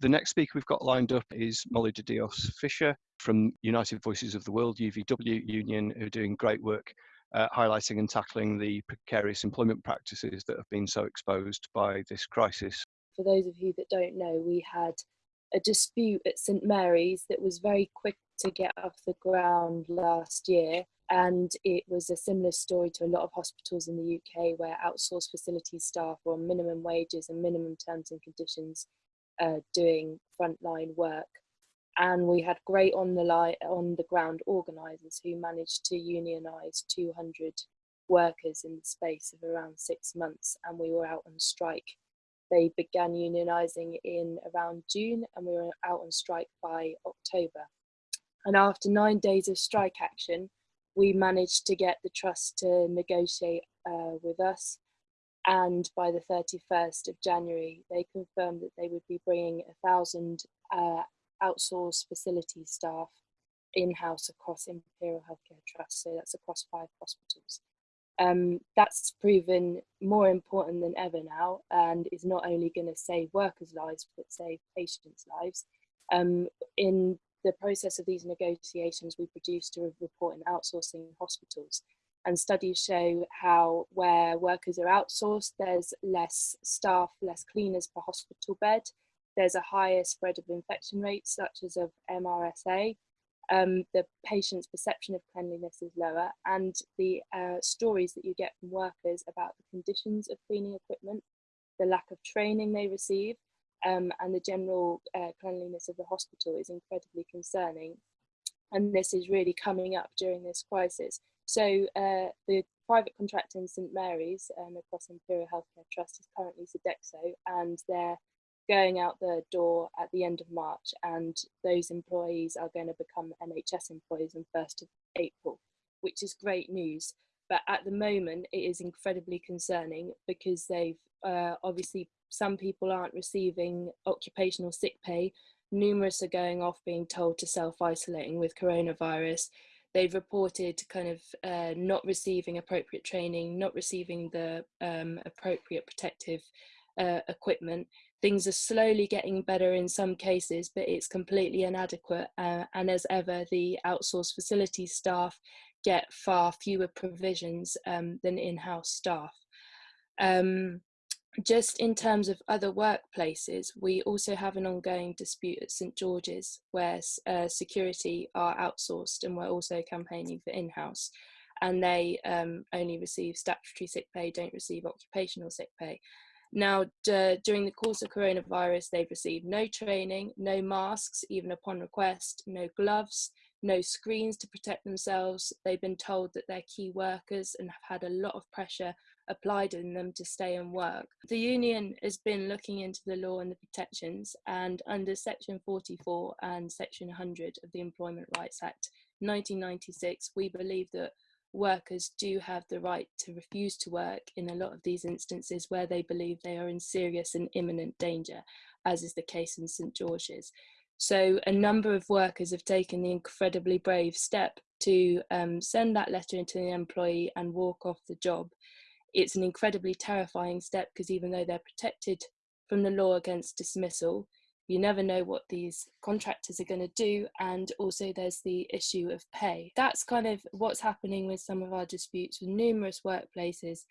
The next speaker we've got lined up is Molly de Dios Fisher from United Voices of the World, UVW Union, who are doing great work uh, highlighting and tackling the precarious employment practices that have been so exposed by this crisis. For those of you that don't know, we had a dispute at St Mary's that was very quick to get off the ground last year. And it was a similar story to a lot of hospitals in the UK where outsourced facility staff were on minimum wages and minimum terms and conditions uh, doing frontline work. And we had great on the line, on the ground organisers who managed to unionise 200 workers in the space of around six months, and we were out on strike. They began unionising in around June, and we were out on strike by October. And after nine days of strike action, we managed to get the trust to negotiate uh, with us and by the 31st of January, they confirmed that they would be bringing a thousand uh, outsourced facility staff in-house across Imperial Healthcare Trust, so that's across five hospitals. Um, that's proven more important than ever now and is not only going to save workers' lives, but save patients' lives. Um, in the process of these negotiations, we produced a report in outsourcing hospitals and studies show how where workers are outsourced, there's less staff, less cleaners per hospital bed. There's a higher spread of infection rates, such as of MRSA. Um, the patient's perception of cleanliness is lower, and the uh, stories that you get from workers about the conditions of cleaning equipment, the lack of training they receive, um, and the general uh, cleanliness of the hospital is incredibly concerning. And this is really coming up during this crisis so uh, the private contractor in St Mary's um, across Imperial Healthcare Trust is currently Sodexo and they're going out the door at the end of March and those employees are going to become NHS employees on 1st of April, which is great news. But at the moment, it is incredibly concerning because they've uh, obviously some people aren't receiving occupational sick pay. Numerous are going off being told to self-isolating with coronavirus they've reported kind of uh, not receiving appropriate training, not receiving the um, appropriate protective uh, equipment. Things are slowly getting better in some cases, but it's completely inadequate. Uh, and as ever, the outsourced facilities staff get far fewer provisions um, than in-house staff. Um, just in terms of other workplaces, we also have an ongoing dispute at St George's where uh, security are outsourced and we're also campaigning for in-house and they um, only receive statutory sick pay, don't receive occupational sick pay. Now, during the course of coronavirus, they've received no training, no masks, even upon request, no gloves, no screens to protect themselves. They've been told that they're key workers and have had a lot of pressure applied in them to stay and work. The union has been looking into the law and the protections and under section 44 and section 100 of the Employment Rights Act 1996 we believe that workers do have the right to refuse to work in a lot of these instances where they believe they are in serious and imminent danger as is the case in St George's. So a number of workers have taken the incredibly brave step to um, send that letter into the employee and walk off the job. It's an incredibly terrifying step because even though they're protected from the law against dismissal, you never know what these contractors are going to do and also there's the issue of pay. That's kind of what's happening with some of our disputes with numerous workplaces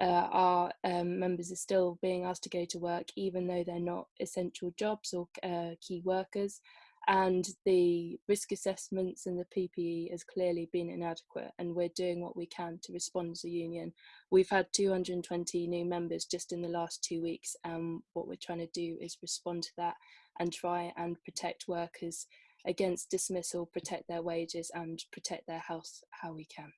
uh, our um, members are still being asked to go to work even though they're not essential jobs or uh, key workers and the risk assessments and the PPE has clearly been inadequate and we're doing what we can to respond as a union. We've had 220 new members just in the last two weeks and what we're trying to do is respond to that and try and protect workers against dismissal, protect their wages and protect their health how we can.